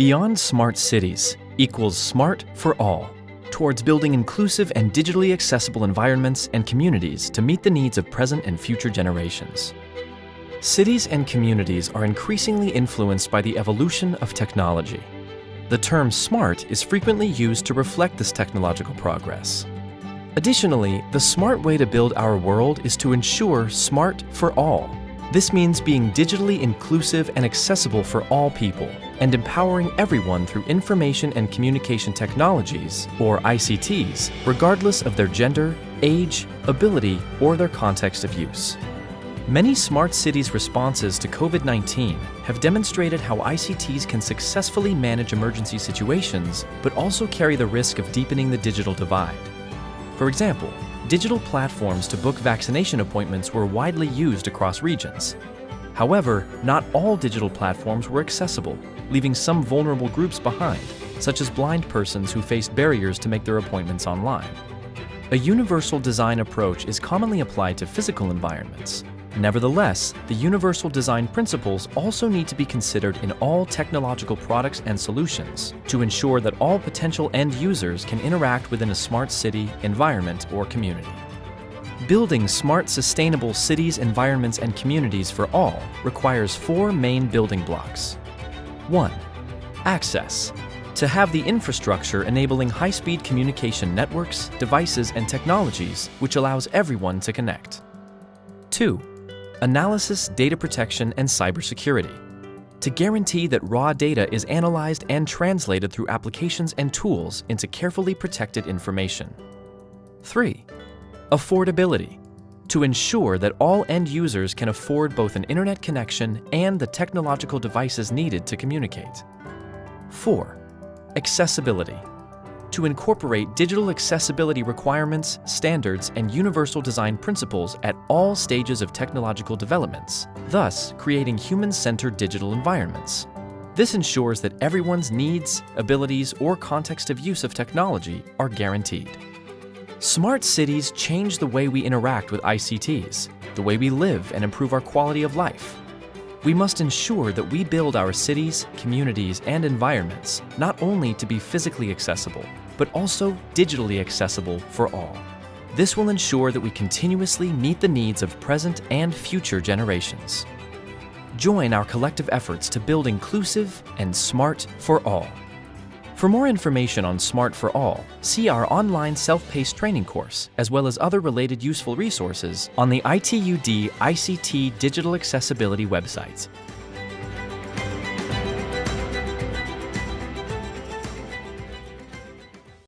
Beyond Smart Cities equals smart for all, towards building inclusive and digitally accessible environments and communities to meet the needs of present and future generations. Cities and communities are increasingly influenced by the evolution of technology. The term smart is frequently used to reflect this technological progress. Additionally, the smart way to build our world is to ensure smart for all. This means being digitally inclusive and accessible for all people, and empowering everyone through information and communication technologies, or ICTs, regardless of their gender, age, ability, or their context of use. Many smart cities responses to COVID-19 have demonstrated how ICTs can successfully manage emergency situations, but also carry the risk of deepening the digital divide. For example, digital platforms to book vaccination appointments were widely used across regions. However, not all digital platforms were accessible, leaving some vulnerable groups behind, such as blind persons who face barriers to make their appointments online. A universal design approach is commonly applied to physical environments. Nevertheless, the universal design principles also need to be considered in all technological products and solutions to ensure that all potential end users can interact within a smart city, environment, or community. Building smart, sustainable cities, environments, and communities for all requires four main building blocks. 1. Access. To have the infrastructure enabling high-speed communication networks, devices, and technologies which allows everyone to connect. 2 analysis, data protection, and cybersecurity. To guarantee that raw data is analyzed and translated through applications and tools into carefully protected information. 3. Affordability. To ensure that all end users can afford both an internet connection and the technological devices needed to communicate. 4. Accessibility to incorporate digital accessibility requirements, standards, and universal design principles at all stages of technological developments, thus creating human-centered digital environments. This ensures that everyone's needs, abilities, or context of use of technology are guaranteed. Smart cities change the way we interact with ICTs, the way we live and improve our quality of life. We must ensure that we build our cities, communities, and environments not only to be physically accessible, but also digitally accessible for all. This will ensure that we continuously meet the needs of present and future generations. Join our collective efforts to build inclusive and smart for all. For more information on Smart for All, see our online self-paced training course, as well as other related useful resources on the ITU-D ICT Digital Accessibility website.